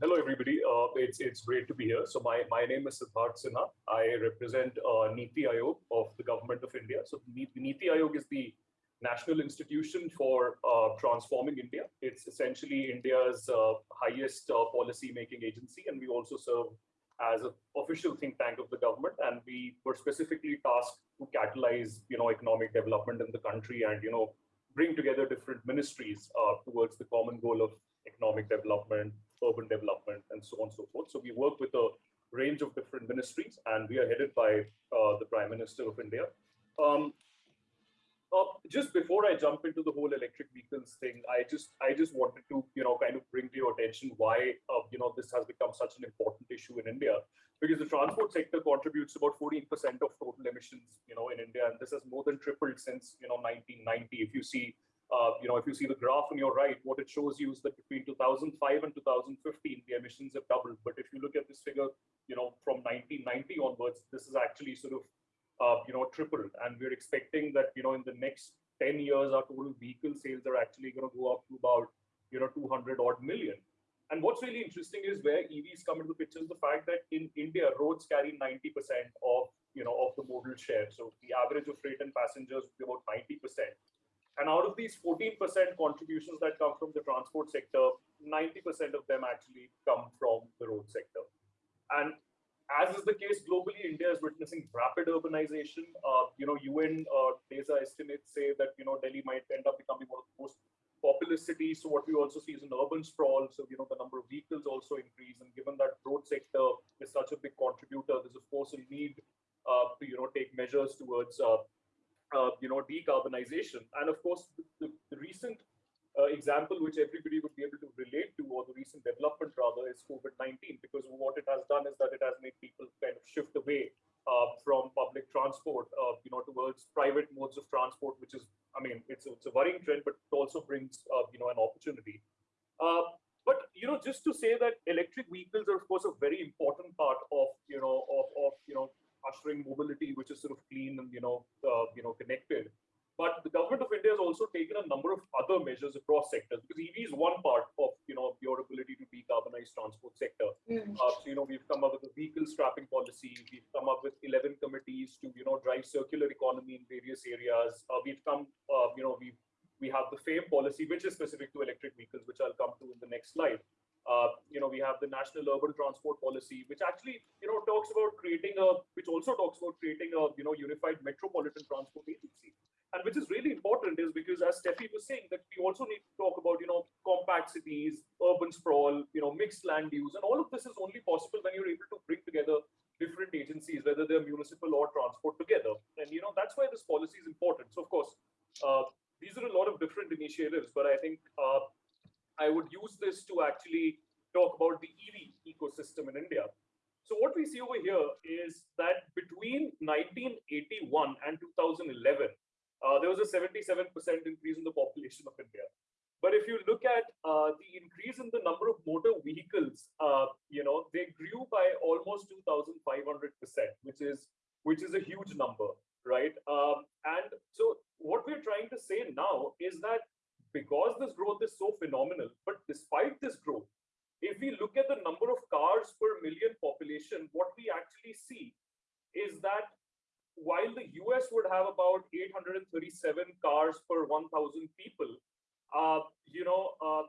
hello, everybody. Uh, it's it's great to be here. So my, my name is Siddharth Sinha. I represent uh, Niti Aayog of the government of India. So Niti Aayog is the national institution for uh, transforming India. It's essentially India's uh, highest uh, policy-making agency, and we also serve as an official think tank of the government. And we were specifically tasked to catalyze, you know, economic development in the country and, you know, bring together different ministries uh, towards the common goal of economic development, urban development, and so on and so forth. So we work with a range of different ministries, and we are headed by uh, the Prime Minister of India. Um, uh, just before I jump into the whole electric vehicles thing, I just I just wanted to you know kind of bring to your attention why uh, you know this has become such an important issue in India because the transport sector contributes about 14% of total emissions you know in India and this has more than tripled since you know 1990. If you see uh, you know, if you see the graph on your right, what it shows you is that between 2005 and 2015, the emissions have doubled. But if you look at this figure, you know, from 1990 onwards, this is actually sort of, uh, you know, tripled. And we're expecting that, you know, in the next 10 years, our total vehicle sales are actually going to go up to about, you know, 200 odd million. And what's really interesting is where EVs come into the picture is the fact that in India, roads carry 90% of, you know, of the modal share. So the average of freight and passengers would be about 90%. And out of these 14% contributions that come from the transport sector, 90% of them actually come from the road sector. And as is the case globally, India is witnessing rapid urbanization. Uh, you know, UN uh, estimates say that, you know, Delhi might end up becoming one of the most populous cities. So what we also see is an urban sprawl. So, you know, the number of vehicles also increase. And given that road sector is such a big contributor, there's of course a need uh, to, you know, take measures towards uh, uh, you know, decarbonization. And of course, the, the, recent uh, example which everybody would be able to relate to, or the recent development rather, is COVID-19, because what it has done is that it has made people kind of shift away uh, from public transport, uh, you know, towards private modes of transport, which is, I mean, it's a, it's a worrying trend, but it also brings, uh, you know, an opportunity. Uh, but you know, just to say that electric vehicles are, of course, a very important part of, you know, of, of you know, ushering mobility, which is sort of clean and you know uh, you know connected. But the government of India has also taken a number of other measures across sectors because EV is one part of you know your ability to decarbonize transport sector. Mm. Uh, so you know we've come up with a vehicle scrapping policy. We've come up with 11 committees to you know drive circular economy in various areas. Uh, we've come uh, you know we we have the FAME policy, which is specific to electric vehicles, which I'll come to in the next slide. Uh, you know, we have the National Urban Transport Policy, which actually, you know, talks about creating a, which also talks about creating a, you know, unified metropolitan transport agency. And which is really important is because, as Steffi was saying, that we also need to talk about, you know, compact cities, urban sprawl, you know, mixed land use, and all of this is only possible when you're able to bring together different agencies, whether they're municipal or transport together. And you know, that's why this policy is important. So, of course, uh, these are a lot of different initiatives, but I think uh, I would use this to actually talk about the EV ecosystem in India. So what we see over here is that between 1981 and 2011, uh, there was a 77% increase in the population of India. But if you look at uh, the increase in the number of motor vehicles, uh, you know, they grew by almost 2,500%, which is which is a huge number, right? Um, and so what we're trying to say now is that because this growth is so phenomenal, but despite this growth, if we look at the number of cars per million population, what we actually see is that while the US would have about 837 cars per 1,000 people, uh, you know, uh,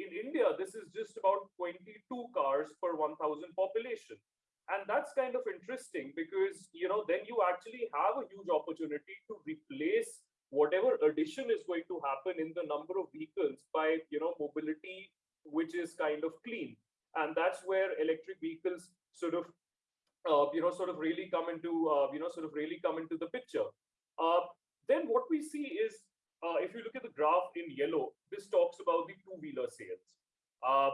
in India, this is just about 22 cars per 1,000 population. And that's kind of interesting because, you know, then you actually have a huge opportunity to replace whatever addition is going to happen in the number of vehicles by you know mobility which is kind of clean. And that's where electric vehicles sort of uh, you know sort of really come into uh, you know sort of really come into the picture. Uh, then what we see is uh, if you look at the graph in yellow this talks about the two-wheeler sales. Uh,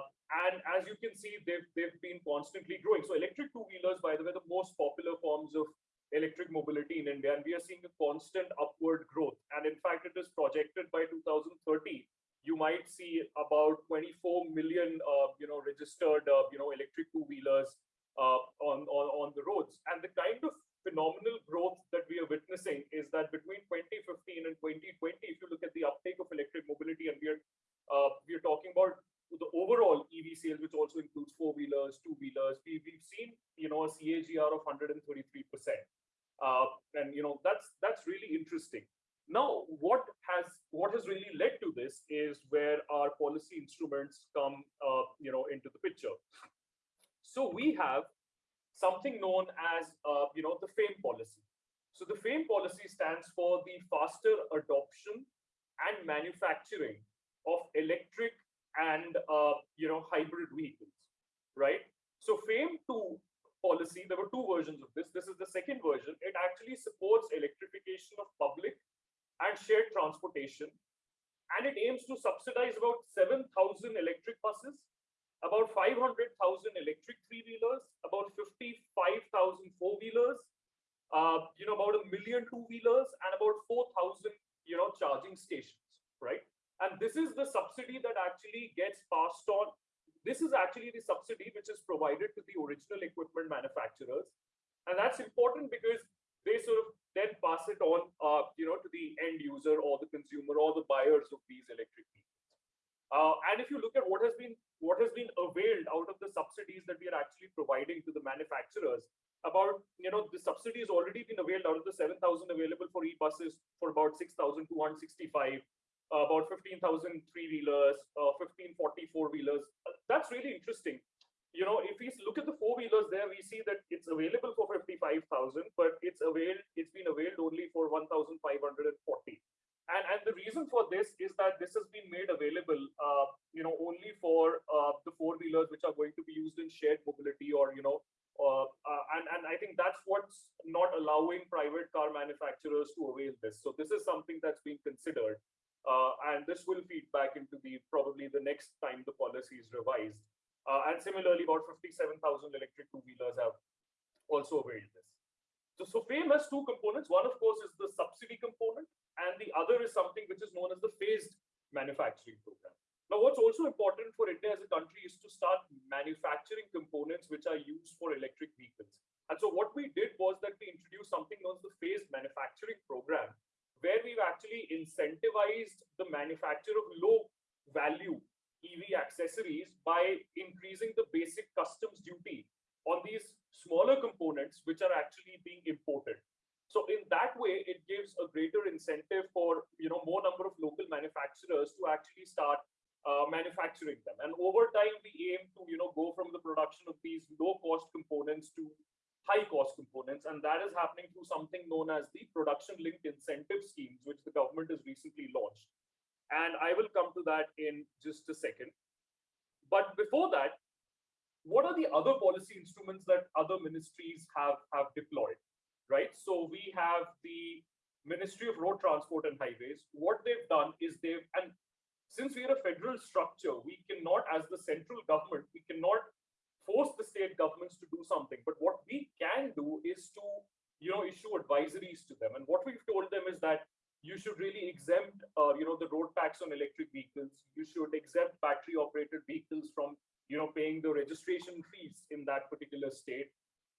and as you can see they've they've been constantly growing. So electric two-wheelers by the way the most popular forms of electric mobility in India, and we are seeing a constant upward growth. And in fact, it is projected by 2030, you might see about 24 million, uh, you know, registered, uh, you know, electric two-wheelers uh, on, on, on the roads. And the kind of phenomenal growth that we are witnessing is that between 2015 and 2020, if you look at the uptake of electric mobility, and we are, uh, we are talking about the overall EV sales, which also includes four-wheelers, two-wheelers. We, we've seen, you know, a CAGR of 133%. Uh, and, you know, that's that's really interesting. Now, what has what has really led to this is where our policy instruments come, uh, you know, into the picture. So we have something known as, uh, you know, the FAME policy. So the FAME policy stands for the faster adoption and manufacturing of electric and, uh, you know, hybrid vehicles, right? So FAME 2 policy, there were two versions of this. This is the second version. It actually supports electrification of public and shared transportation. And it aims to subsidize about 7,000 electric buses, about 500,000 electric three-wheelers, about 55,000 four-wheelers, uh, you know, about a million two-wheelers, and about 4,000, you know, charging stations? And this is the subsidy that actually gets passed on. This is actually the subsidy which is provided to the original equipment manufacturers. And that's important because they sort of then pass it on, uh, you know, to the end user or the consumer or the buyers of these electric vehicles. Uh, and if you look at what has been what has been availed out of the subsidies that we are actually providing to the manufacturers, about you know the subsidy has already been availed out of the 7,000 available for e-buses for about 6,265, uh, about 15,000 three-wheelers, uh, 1540 four-wheelers. that's really interesting you know, if we look at the four wheelers there, we see that it's available for 55,000, but it's availed, it's been availed only for 1,540. And, and the reason for this is that this has been made available, uh, you know, only for uh, the four wheelers which are going to be used in shared mobility or, you know, uh, uh, and, and I think that's what's not allowing private car manufacturers to avail this. So this is something that's being considered. Uh, and this will feed back into the probably the next time the policy is revised. Uh, and similarly, about 57,000 electric two-wheelers have also availed this. So, so FAME has two components. One, of course, is the subsidy component, and the other is something which is known as the phased manufacturing program. Now, what's also important for India as a country is to start manufacturing components which are used for electric vehicles. And so what we did was that we introduced something known as the phased manufacturing program, where we've actually incentivized the manufacture of low value EV accessories by increasing the basic customs duty on these smaller components which are actually being imported. So in that way, it gives a greater incentive for you know more number of local manufacturers to actually start uh, manufacturing them. And over time, we aim to you know go from the production of these low cost components to high cost components, and that is happening through something known as the production linked incentive schemes, which the government has recently launched. And I will come to that in just a second. But before that, what are the other policy instruments that other ministries have, have deployed, right? So we have the Ministry of Road Transport and Highways. What they've done is they've, and since we are a federal structure, we cannot, as the central government, we cannot force the state governments to do something. But what we can do is to, you know, issue advisories to them. And what we've told them is that you should really exempt, uh, you know, the road tax on electric vehicles. You should exempt battery operated vehicles from, you know, paying the registration fees in that particular state.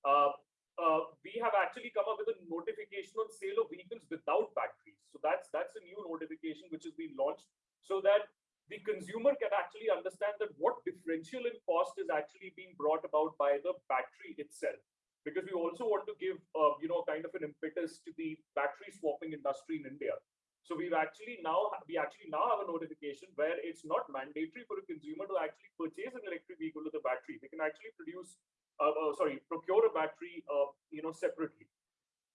Uh, uh, we have actually come up with a notification on sale of vehicles without batteries. So that's that's a new notification which has been launched so that the consumer can actually understand that what differential in cost is actually being brought about by the battery itself because we also want to give, uh, you know, kind of an impetus to the battery swapping industry in India. So we've actually now, we actually now have a notification where it's not mandatory for a consumer to actually purchase an electric vehicle with a battery. They can actually produce, uh, uh, sorry, procure a battery, uh, you know, separately.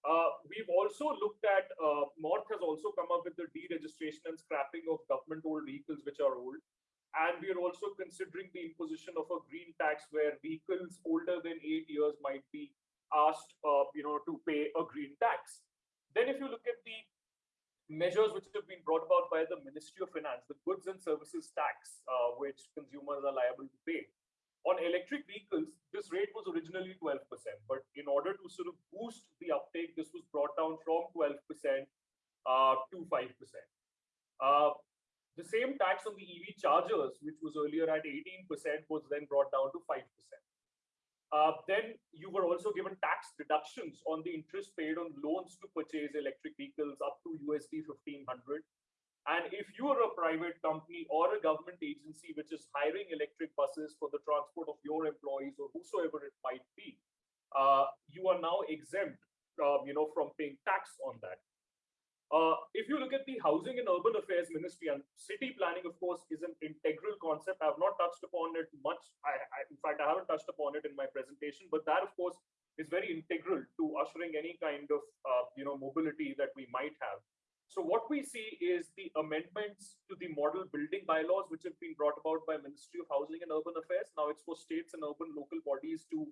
Uh, we've also looked at, uh, has also come up with the deregistration and scrapping of government-owned vehicles which are old. And we are also considering the imposition of a green tax where vehicles older than eight years might be asked, uh, you know, to pay a green tax. Then if you look at the measures which have been brought about by the Ministry of Finance, the goods and services tax, uh, which consumers are liable to pay. On electric vehicles, this rate was originally 12%, but in order to sort of boost the uptake, this was brought down from 12% uh, to 5%. Uh, the same tax on the EV chargers, which was earlier at 18%, was then brought down to 5%. Uh, then you were also given tax deductions on the interest paid on loans to purchase electric vehicles up to USD 1500. And if you are a private company or a government agency which is hiring electric buses for the transport of your employees or whosoever it might be, uh, you are now exempt, uh, you know, from paying tax on that. Uh, if you look at the Housing and Urban Affairs Ministry and city planning, of course, is an integral concept. I have not touched upon it much. I, I, in fact, I haven't touched upon it in my presentation, but that, of course, is very integral to ushering any kind of, uh, you know, mobility that we might have. So what we see is the amendments to the model building bylaws, which have been brought about by Ministry of Housing and Urban Affairs. Now it's for states and urban local bodies to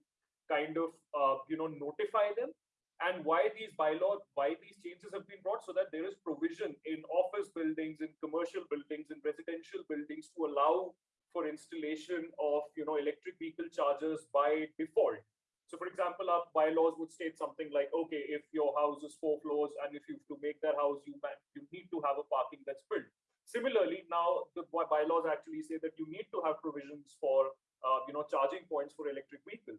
kind of, uh, you know, notify them and why these bylaws, why these changes have been brought so that there is provision in office buildings, in commercial buildings, in residential buildings to allow for installation of you know electric vehicle chargers by default. So for example, our bylaws would state something like, okay, if your house is four floors and if you have to make that house, you, you need to have a parking that's built. Similarly, now the bylaws actually say that you need to have provisions for uh, you know charging points for electric vehicles.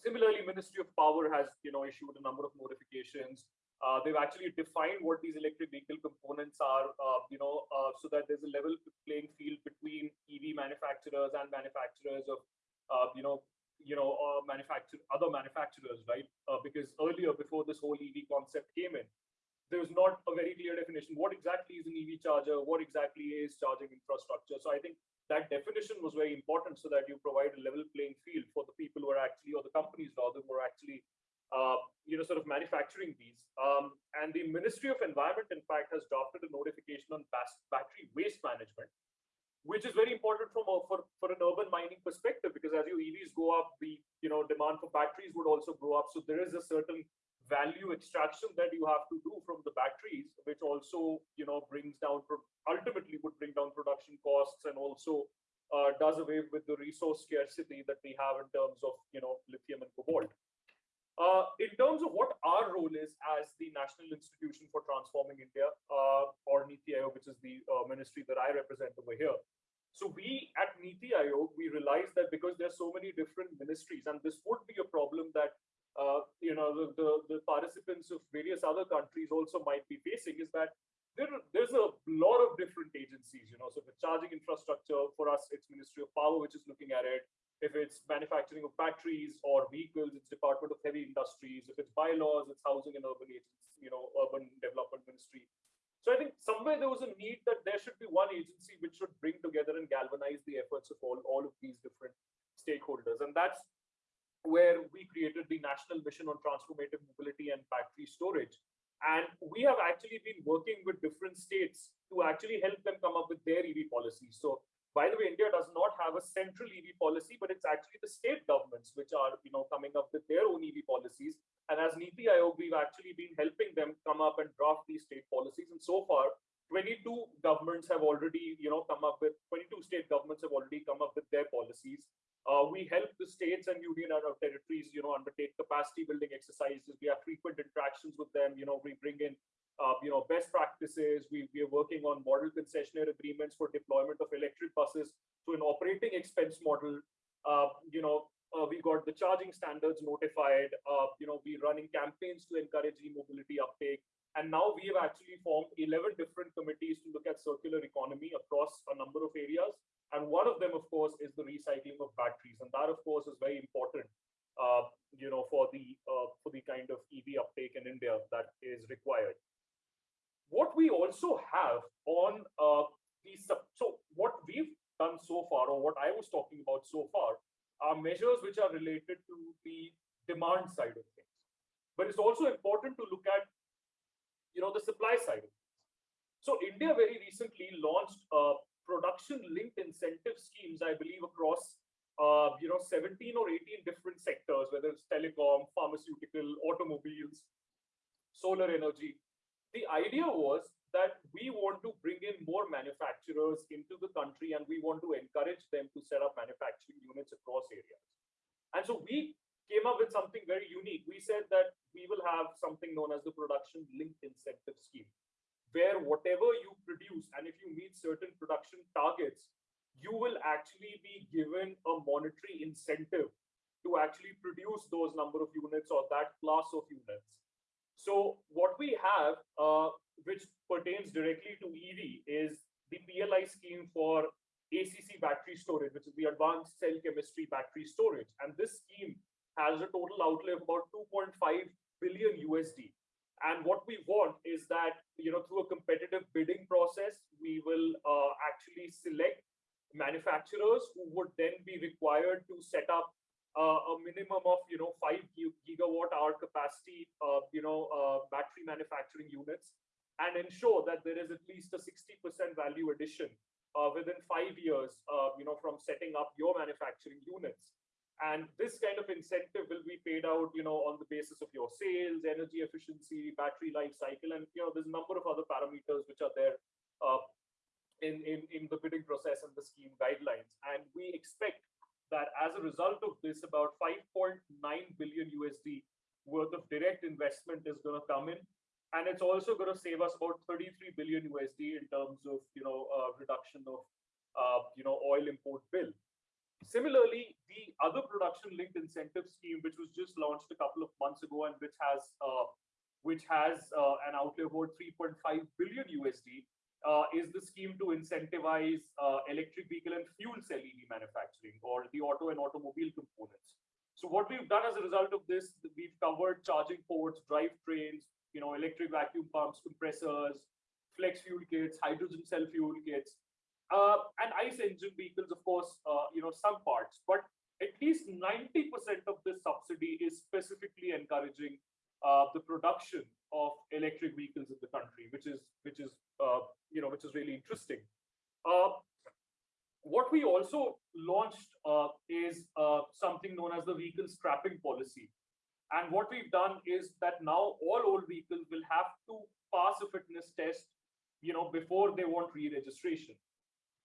Similarly, Ministry of Power has you know issued a number of notifications. Uh, they've actually defined what these electric vehicle components are, uh, you know, uh, so that there's a level playing field between EV manufacturers and manufacturers of, uh, you know, you know, uh, manufacture other manufacturers, right? Uh, because earlier, before this whole EV concept came in, there was not a very clear definition. What exactly is an EV charger? What exactly is charging infrastructure? So I think that definition was very important so that you provide a level playing field for the people who are actually, or the companies rather, who are actually, uh, you know, sort of manufacturing these. Um, and the Ministry of Environment, in fact, has drafted a notification on battery waste management, which is very important from a, for, for an urban mining perspective, because as your EVs go up, the, you know, demand for batteries would also grow up. So there is a certain value extraction that you have to do from the batteries, which also, you know, brings down, ultimately would bring down production costs and also uh, does away with the resource scarcity that we have in terms of, you know, lithium and cobalt. Uh, in terms of what our role is as the National Institution for Transforming India, uh, or NITI Aayog, which is the uh, ministry that I represent over here. So we at NITI Aayog, we realize that because there's so many different ministries, and this would be a problem that uh, you know, the, the, the, participants of various other countries also might be facing is that there, there's a lot of different agencies, you know, so the charging infrastructure, for us, it's Ministry of Power, which is looking at it. If it's manufacturing of batteries or vehicles, it's Department of Heavy Industries. If it's bylaws, it's Housing and Urban Agents, you know, Urban Development Ministry. So I think somewhere there was a need that there should be one agency which should bring together and galvanize the efforts of all, all of these different stakeholders. And that's where we created the National Mission on Transformative Mobility and Battery Storage. And we have actually been working with different states to actually help them come up with their EV policies. So by the way, India does not have a central EV policy, but it's actually the state governments which are, you know, coming up with their own EV policies. And as Niti Aayog, we've actually been helping them come up and draft these state policies. And so far, 22 governments have already, you know, come up with 22 state governments have already come up with their policies. Uh, we help the states and union and our territories, you know, undertake capacity building exercises. We have frequent interactions with them. You know, we bring in, uh, you know, best practices. We, we are working on model concessionaire agreements for deployment of electric buses to an operating expense model. Uh, you know, uh, we got the charging standards notified. Uh, you know, we're running campaigns to encourage e-mobility uptake. And now we have actually formed 11 different committees to look at circular economy across a number of areas. And one of them, of course, is the recycling of batteries. And that, of course, is very important, uh, you know, for the uh, for the kind of EV uptake in India that is required. What we also have on uh, the so what we've done so far, or what I was talking about so far, are measures which are related to the demand side of things. But it's also important to look at you know, the supply side. So India very recently launched uh, production-linked incentive schemes, I believe, across uh, you know 17 or 18 different sectors, whether it's telecom, pharmaceutical, automobiles, solar energy. The idea was that we want to bring in more manufacturers into the country and we want to encourage them to set up manufacturing units across areas. And so we came up with something very unique. We said that we will have something known as the production linked incentive scheme, where whatever you produce, and if you meet certain production targets, you will actually be given a monetary incentive to actually produce those number of units or that class of units. So what we have, uh, which pertains directly to EV, is the PLI scheme for ACC battery storage, which is the advanced cell chemistry battery storage. And this scheme has a total outlay of about 2.5 billion USD. And what we want is that, you know, through a competitive bidding process, we will uh, actually select manufacturers who would then be required to set up a minimum of, you know, five gigawatt hour capacity, uh, you know, uh, battery manufacturing units and ensure that there is at least a 60% value addition uh, within five years, uh, you know, from setting up your manufacturing units. And this kind of incentive will be paid out, you know, on the basis of your sales, energy efficiency, battery life cycle, and you know, there's a number of other parameters which are there uh, in, in, in the bidding process and the scheme guidelines. And we expect that as a result of this, about 5.9 billion USD worth of direct investment is going to come in. And it's also going to save us about 33 billion USD in terms of, you know, uh, reduction of, uh, you know, oil import bill. Similarly, the other production linked incentive scheme, which was just launched a couple of months ago and which has uh, which has uh, an outlay of about 3.5 billion USD, uh, is the scheme to incentivize uh, electric vehicle and fuel cell EV manufacturing or the auto and automobile components. So what we've done as a result of this, we've covered charging ports, drivetrains, you know, electric vacuum pumps, compressors, flex fuel kits, hydrogen cell fuel kits, uh, and ICE engine vehicles, of course, uh, you know, some parts, but at least 90% of this subsidy is specifically encouraging uh, the production of electric vehicles in the country, which is which is you know which is really interesting. Uh, what we also launched uh, is something known as the vehicle scrapping policy, and what we've done is that now all old vehicles will have to pass a fitness test, you know, before they want re-registration.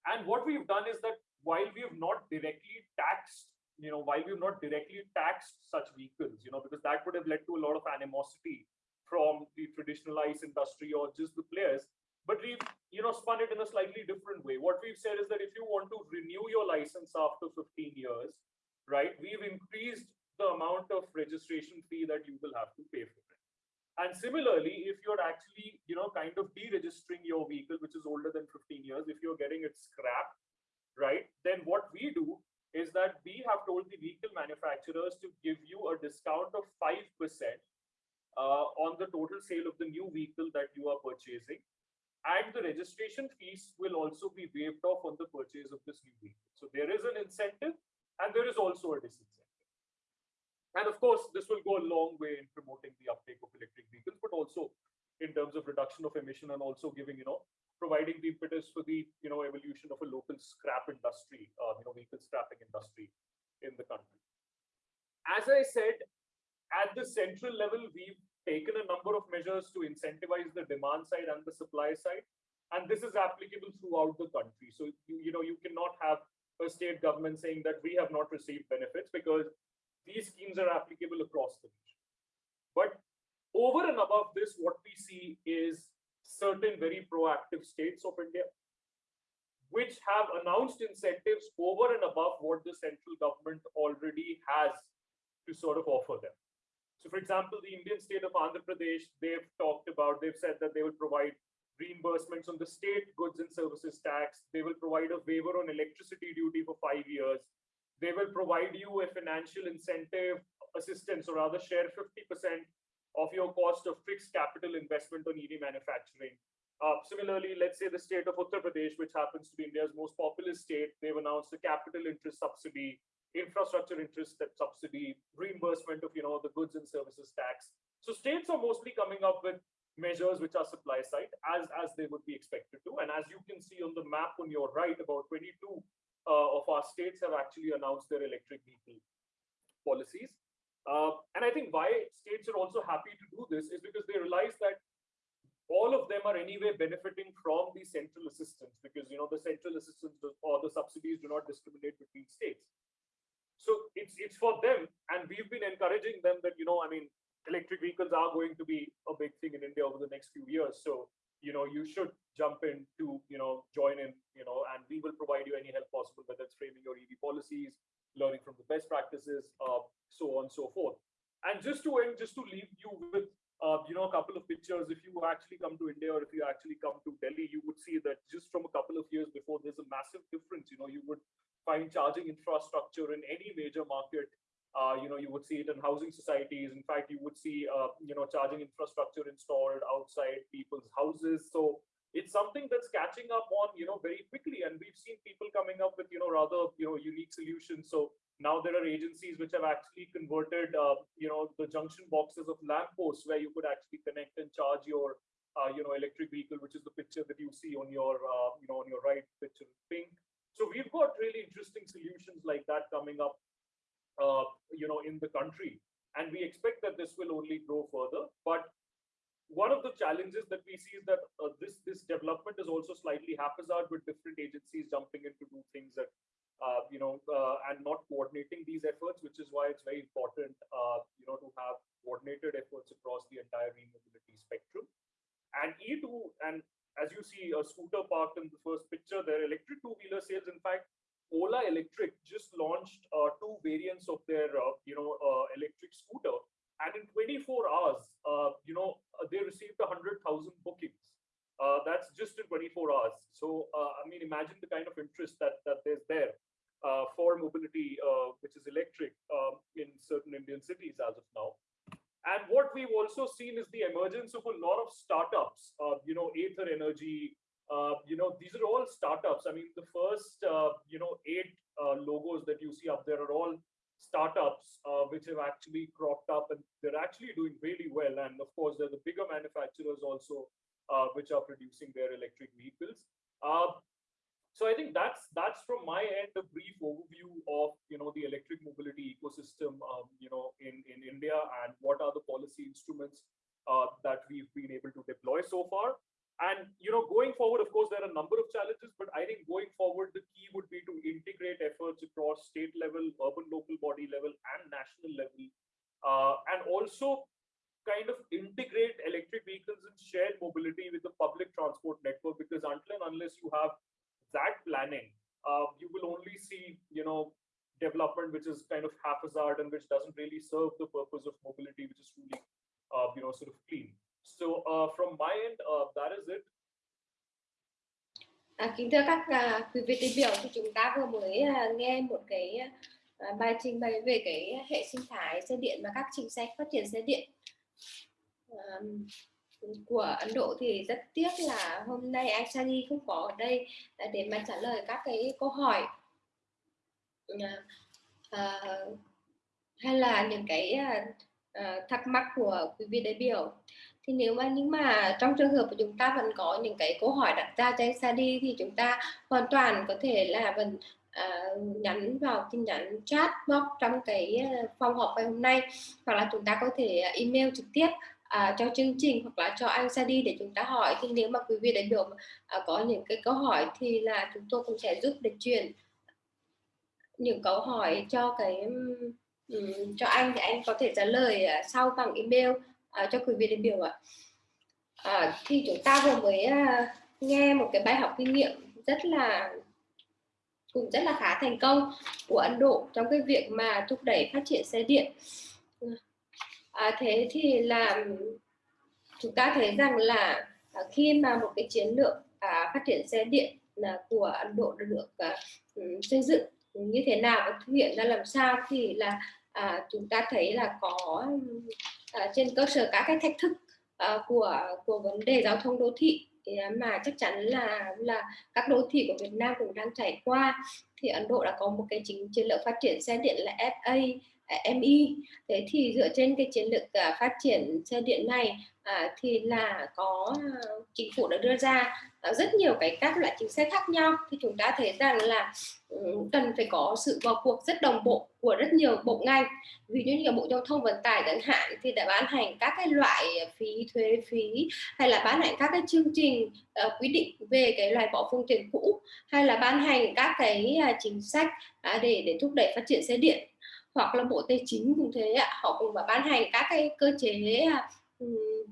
And what we've done is that while we have not directly taxed, you know, while we've not directly taxed such vehicles, you know, because that would have led to a lot of animosity from the traditional ICE industry or just the players. But we've, you know, spun it in a slightly different way. What we've said is that if you want to renew your license after 15 years, right, we've increased the amount of registration fee that you will have to pay for it. And similarly, if you're actually, you know, kind of deregistering your vehicle, which is older than 15 years, if you're getting it scrapped, right, then what we do is that we have told the vehicle manufacturers to give you a discount of 5% uh, on the total sale of the new vehicle that you are purchasing. And the registration fees will also be waived off on the purchase of this new vehicle. So there is an incentive and there is also a disincentive. And of course, this will go a long way in promoting the uptake of electric vehicles, but also in terms of reduction of emission and also giving, you know, providing the impetus for the, you know, evolution of a local scrap industry, uh, you know, vehicle scrapping industry in the country. As I said, at the central level, we've taken a number of measures to incentivize the demand side and the supply side. And this is applicable throughout the country. So, you, you know, you cannot have a state government saying that we have not received benefits because these schemes are applicable across the nation. But over and above this, what we see is certain very proactive states of India, which have announced incentives over and above what the central government already has to sort of offer them. So for example, the Indian state of Andhra Pradesh, they've talked about, they've said that they will provide reimbursements on the state goods and services tax. They will provide a waiver on electricity duty for five years. They will provide you a financial incentive assistance or rather share 50% of your cost of fixed capital investment on EV manufacturing. Uh, similarly, let's say the state of Uttar Pradesh, which happens to be India's most populous state, they've announced a capital interest subsidy, infrastructure interest that subsidy, reimbursement of you know the goods and services tax. So states are mostly coming up with measures which are supply side as as they would be expected to. And as you can see on the map on your right, about 22 uh, of our states have actually announced their electric vehicle policies. Uh, and I think why states are also happy to do this is because they realize that all of them are anyway benefiting from the central assistance because you know the central assistance or the subsidies do not discriminate between states. So it's it's for them, and we've been encouraging them that you know I mean electric vehicles are going to be a big thing in India over the next few years. So you know you should jump in to you know join in you know and we will provide you any help possible whether it's framing your ev policies learning from the best practices uh, so on and so forth and just to end just to leave you with uh, you know, a couple of pictures. If you actually come to India or if you actually come to Delhi, you would see that just from a couple of years before, there's a massive difference. You know, you would find charging infrastructure in any major market. Uh, you know, you would see it in housing societies. In fact, you would see, uh, you know, charging infrastructure installed outside people's houses. So it's something that's catching up on, you know, very quickly. And we've seen people coming up with, you know, rather, you know, unique solutions. So now there are agencies which have actually converted, uh, you know, the junction boxes of lampposts where you could actually connect and charge your, uh, you know, electric vehicle, which is the picture that you see on your, uh, you know, on your right picture in pink. So we've got really interesting solutions like that coming up, uh, you know, in the country. And we expect that this will only grow further. But one of the challenges that we see is that uh, this this development is also slightly haphazard with different agencies jumping in to do things that uh, you know, uh, and not coordinating these efforts, which is why it's very important, uh, you know, to have coordinated efforts across the entire e-mobility spectrum. And E2, and as you see a scooter parked in the first picture, their electric two-wheeler sales, in fact, Ola Electric just launched uh, two variants of their, uh, you know, uh, electric scooter. And in 24 hours, you know, they received 100,000 bookings. that's just in 24 hours. So, I mean, imagine the kind of interest that, that there's there uh, for mobility, uh, which is electric um, in certain Indian cities as of now. And what we've also seen is the emergence of a lot of startups, uh, you know, Ather Energy, uh, you know, these are all startups. I mean, the first, uh, you know, eight uh, logos that you see up there are all startups which have actually cropped up and they're actually doing really well. And of course, there are the bigger manufacturers also, which are producing their electric vehicles. So I think that's that's from my end a brief overview of you know the electric mobility ecosystem um, you know in in India and what are the policy instruments uh, that we've been able to deploy so far. And you know going forward, of course, there are a number of challenges, but I think going forward the key would be to integrate efforts across state level, urban local body level, and national level, uh, and also kind of integrate electric vehicles and shared mobility with the public transport network because until and unless you have that planning, uh, you will only see, you know, development which is kind of haphazard and which doesn't really serve the purpose of mobility, which is truly, uh, you know, sort of clean. So uh, from my end, uh, that is it. À, kính thưa các uh, quý vị đại biểu thì chúng ta vừa mới uh, nghe một cái uh, bài trình bày về cái hệ sinh thái xe điện và các chính sách phát triển xe điện. Uh, của Ấn Độ thì rất tiếc là hôm nay anh không có ở đây à, để mà trả lời các cái câu hỏi. À, hay là những cái à, ờ, thắc mắc của quý vị đại biểu. Thì nếu mà nhưng mà trong trường hợp của chúng ta vẫn có những cái câu hỏi đặt ra cho anh thì chúng ta hoàn toàn có thể là vẫn à, nhắn vào tin nhắn chat box trong cái phòng họp ngày hôm nay hoặc là chúng ta có thể à, email trực tiếp à, cho chương trình hoặc là cho anh ra đi để chúng ta hỏi thì nếu mà quý vị đại biểu à, có những cái câu hỏi thì là chúng tôi cũng sẽ giúp để truyền những câu hỏi cho cái um, cho anh thì anh có thể trả lời uh, sau bằng email uh, cho quý vị đại biểu ạ. À, thì chúng ta vừa mới uh, nghe một cái bài học kinh nghiệm rất là cũng rất là khá thành công của Ấn Độ trong cái việc mà thúc đẩy phát triển xe điện à, thế thì là chúng ta thấy rằng là à, khi mà một cái chiến lược à, phát triển xe điện là của Ấn Độ được à, xây dựng như thế nào và thực hiện ra làm sao thì là à, chúng ta thấy là có à, trên cơ sở các cái thách thức à, của của vấn đề giao thông đô thị à, mà chắc chắn là là các đô thị của Việt Nam cũng đang trải qua. Thì Ấn Độ đã có một cái chính chiến lược phát triển xe điện là FA À, MI thế thì dựa trên cái chiến lược à, phát triển xe điện này à, thì là có à, chính phủ đã đưa ra rất nhiều cái các loại chính sách khác nhau. Thì chúng ta thấy rằng là cần phải có sự vào cuộc rất đồng bộ của rất nhiều bộ ngành. Ví dụ như bộ giao thông vận tải chẳng hạn thì đã ban hành các cái loại phí thuế phí hay là ban hành các cái chương trình uh, quy định về cái loại bỏ phương tiện cũ hay là ban hành các cái uh, chính sách uh, để để thúc đẩy phát triển xe điện hoặc là bộ tài chính cũng thế ạ. Họ cũng phải ban hành các cái cơ chế à,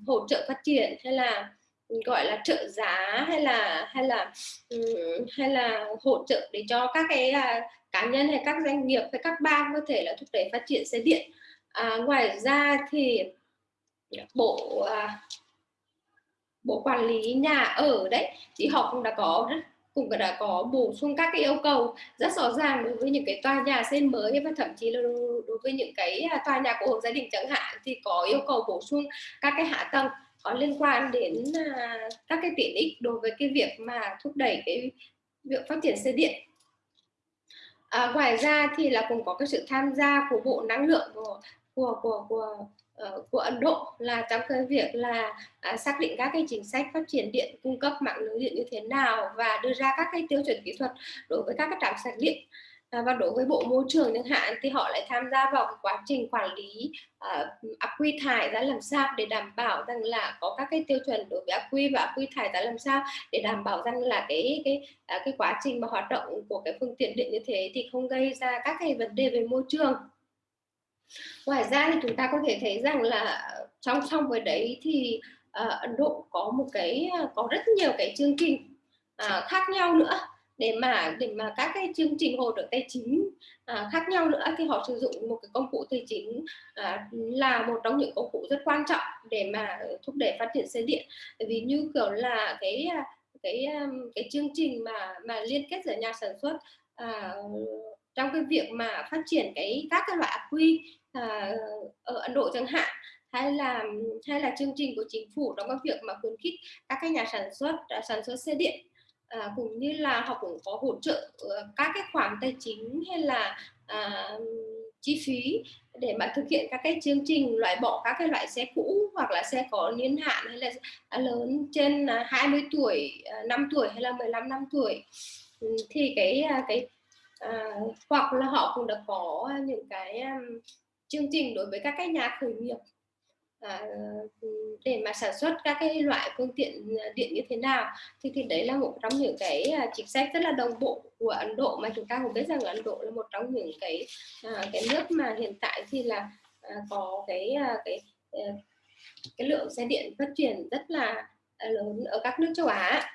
hỗ trợ phát triển hay là gọi là trợ giá hay là hay là hay là hỗ trợ để cho các cái à, cá nhân hay các doanh nghiệp hay các bang có thể là thúc đẩy phát triển xe điện. À, ngoài ra thì bộ à, bộ quản lý nhà ở đấy thì họ cũng đã có rất cũng đã có bổ sung các cái yêu cầu rất rõ ràng đối với những cái tòa nhà xây mới và thậm chí là đối với những cái à, tòa nhà của hộ gia đình chẳng hạn thì có yêu cầu bổ sung các cái hạ tầng có liên quan đến à, các cái tiện ích đối với cái việc mà thúc đẩy cái việc phát triển xe điện. À, ngoài ra thì là cũng có cái sự tham gia của bộ năng lượng của của của của Ờ, của Ấn Độ là trong cái việc là à, xác định các cái chính sách phát triển điện cung cấp mạng lưới điện như thế nào và đưa ra các cái tiêu chuẩn kỹ thuật đối với các cái trạm sạc điện. À, và đối với bộ môi trường chẳng hạn thì họ lại tham gia vào quá trình quản lý uh, quy thải ra làm sao để đảm bảo rằng là có các cái tiêu chuẩn đối với ác quy và ác quy thải ra làm sao để đảm bảo rằng là cái cái à, cái quá trình mà hoạt động của cái phương tiện điện như thế thì không gây ra các cái vấn đề về môi trường ngoài ra thì chúng ta có thể thấy rằng là song song với đấy thì uh, Ấn Độ có một cái ờ, có rất nhiều cái chương trình uh, khác nhau nữa. Để mà để mà các cái chương trình hỗ trợ tài chính à, khác nhau nữa thì họ sử dụng một cái công cụ tài chính à, là một trong những công cụ rất quan trọng để mà thúc đẩy phát triển xe điện. Vì như kiểu là cái cái cái chương trình mà mà liên kết giữa nhà sản xuất à, trong cái việc mà phát triển cái các cái loại quy à, ở Ấn Độ chẳng hạn hay là hay là chương trình của chính phủ trong cái việc mà khuyến khích các cái nhà sản xuất à, sản xuất xe điện à, cũng như là họ cũng có hỗ trợ ờ, các cái khoản tài chính hay là à, chi phí để mà thực hiện các cái chương trình loại bỏ các cái loại xe cũ hoặc là xe có niên hạn hay là lớn trên à, 20 tuổi à, 5 tuổi hay là 15 năm tuổi. Ừ, thì cái cái à, hoặc là họ cũng đã có những cái um, chương trình đối với các cái nhà khởi nghiệp. À, để mà sản xuất các cái loại phương tiện ờ, điện như thế nào thì thì đấy là một trong những cái chính sách rất là đồng bộ của Ấn Độ mà chúng ta cũng biết rằng Ấn Độ là một trong những cái à, cái nước mà hiện tại thì là à, có cái à, cái cái lượng xe điện phát triển rất là lớn ở các nước châu Á.